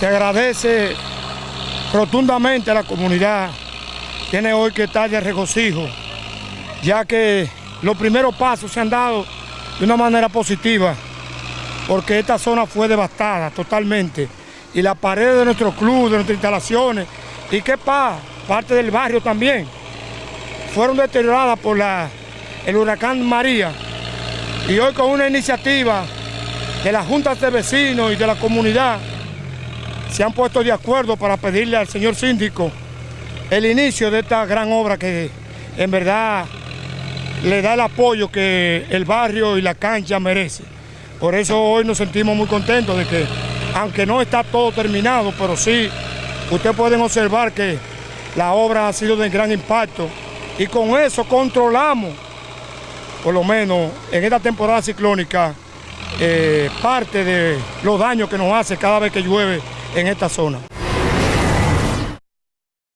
Se agradece rotundamente a la comunidad. Tiene hoy que estar de regocijo, ya que los primeros pasos se han dado de una manera positiva, porque esta zona fue devastada totalmente. Y la pared de nuestro club, de nuestras instalaciones, y qué pasa, parte del barrio también, fueron deterioradas por la, el huracán María. Y hoy con una iniciativa de las juntas de vecinos y de la comunidad, se han puesto de acuerdo para pedirle al señor síndico el inicio de esta gran obra que en verdad le da el apoyo que el barrio y la cancha merece. Por eso hoy nos sentimos muy contentos de que, aunque no está todo terminado, pero sí, ustedes pueden observar que la obra ha sido de gran impacto y con eso controlamos, por lo menos en esta temporada ciclónica, eh, parte de los daños que nos hace cada vez que llueve en esta zona.